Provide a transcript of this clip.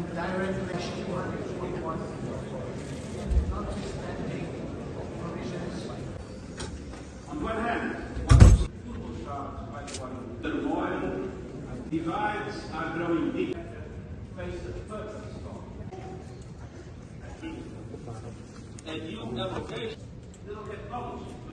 and direct direction 241, notwithstanding provisions On one hand, one football stars by the one turmoil, divides are growing deep. Face the perfect storm. A new application will get published.